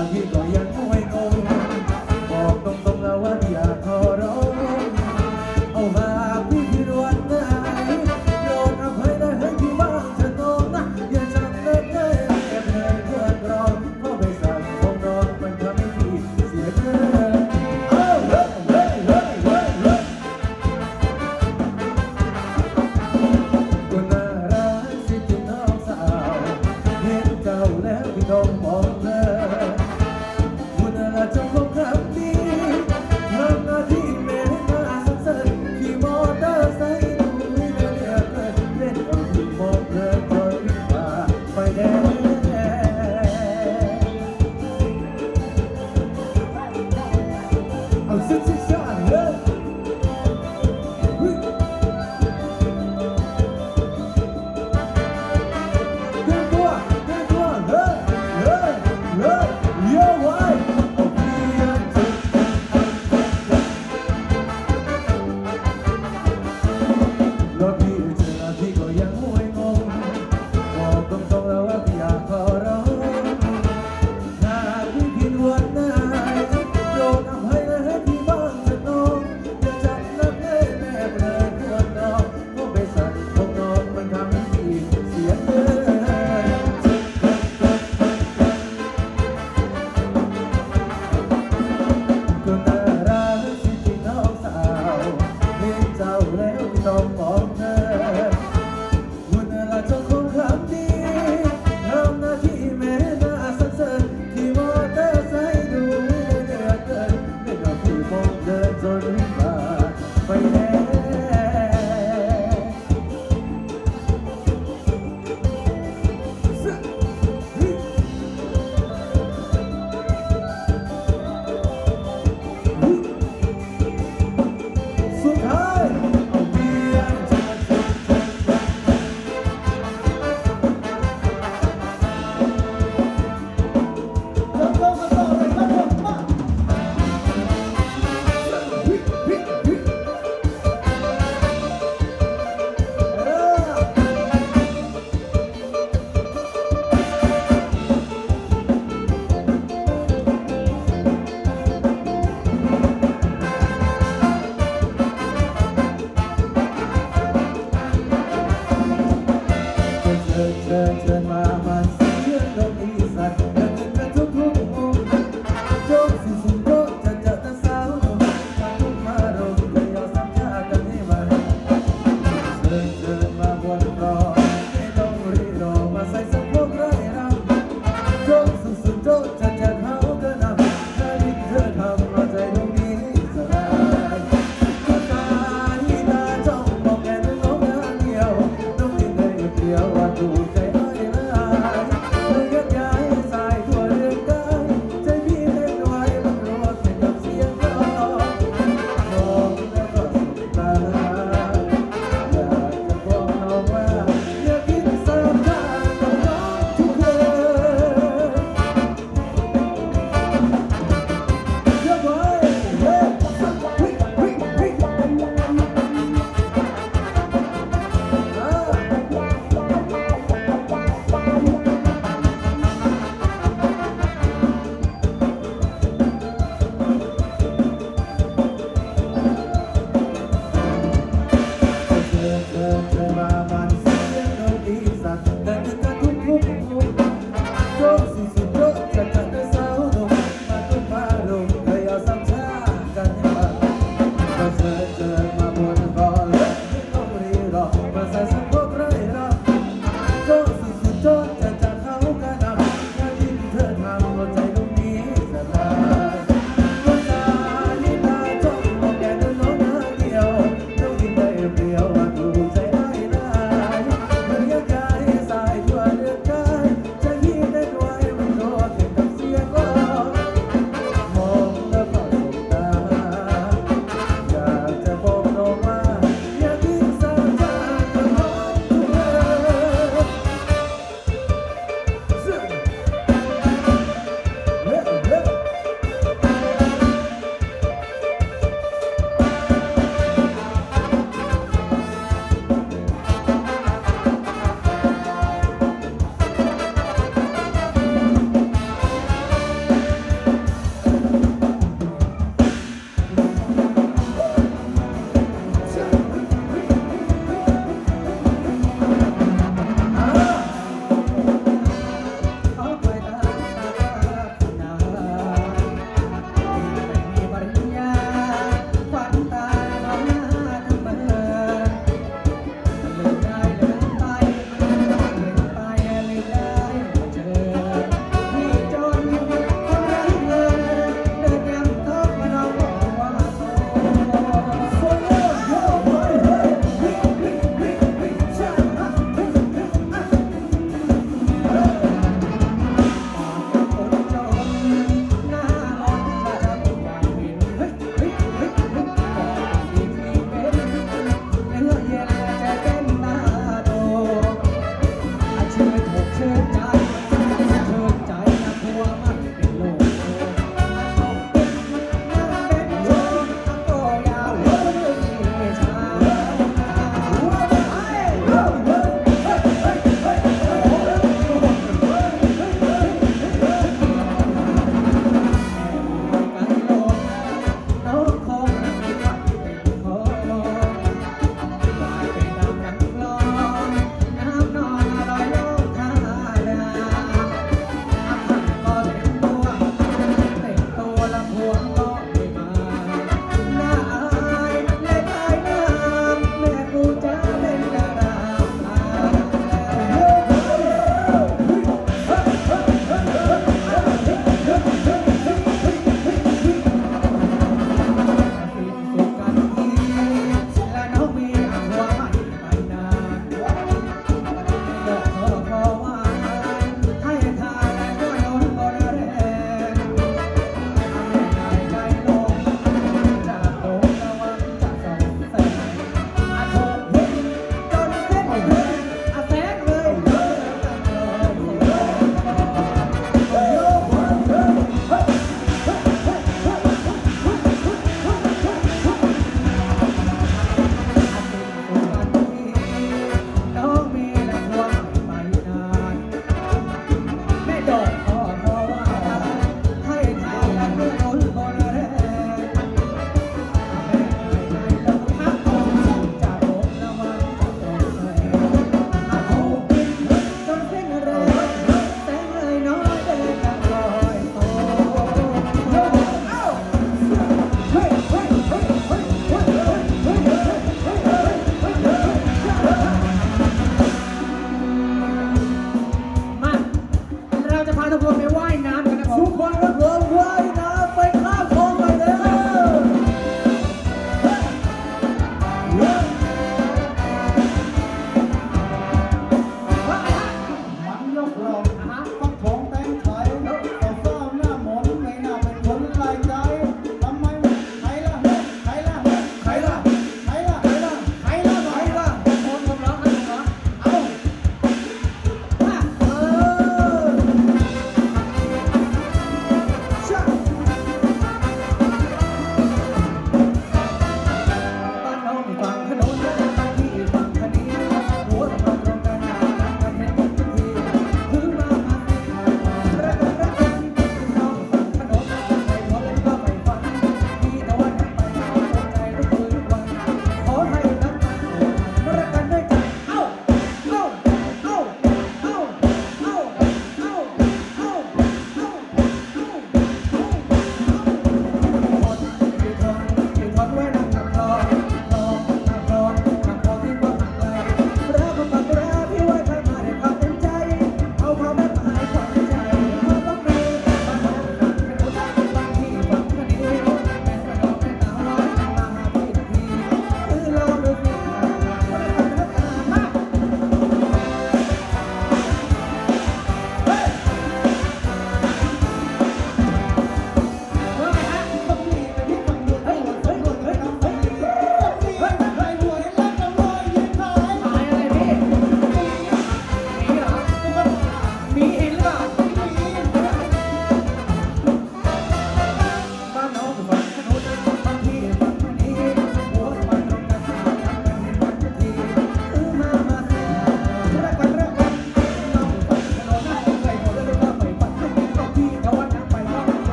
kahit bayan อ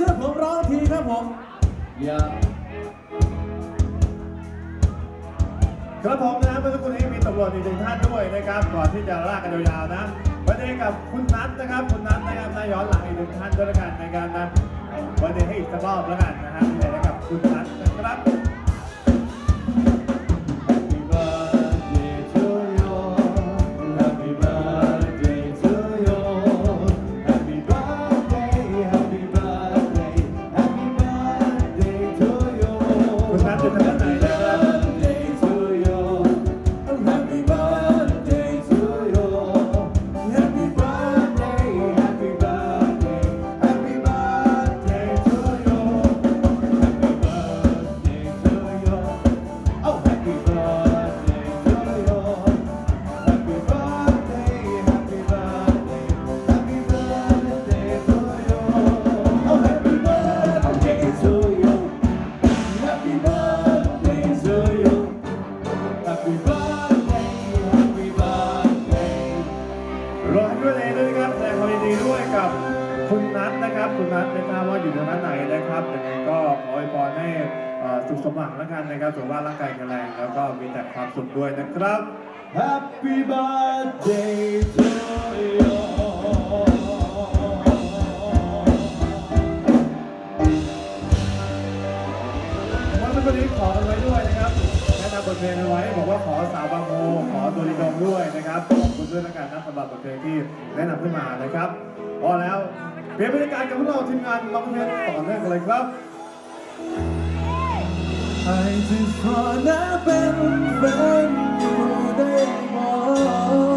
ชื่อผมร้องทีครับผมอย่ครับผมนะเมื่อสักครู่นี้มีตำรวจอีกหนึ่งท่านด้วยนะครับก่อนที่จะลากกันยาวๆนะวันนี้กับคุณนัทนะครับคุณนัทนะครับนายย้อนหลังอีกหนึ่งท่านด้วยกันในการนะวันนี้ให้อีกสักรอบแล้วกันนะฮะกับคุณนัทนะครับ เพลงที่แนะนำขึ้นมานะครับพอแล้วเปลี่ยนบรรยากาศกับพวกเราทีมงานลองเพลงต่อเนื่องกันเลยครับ I just wanna be friends you, they want.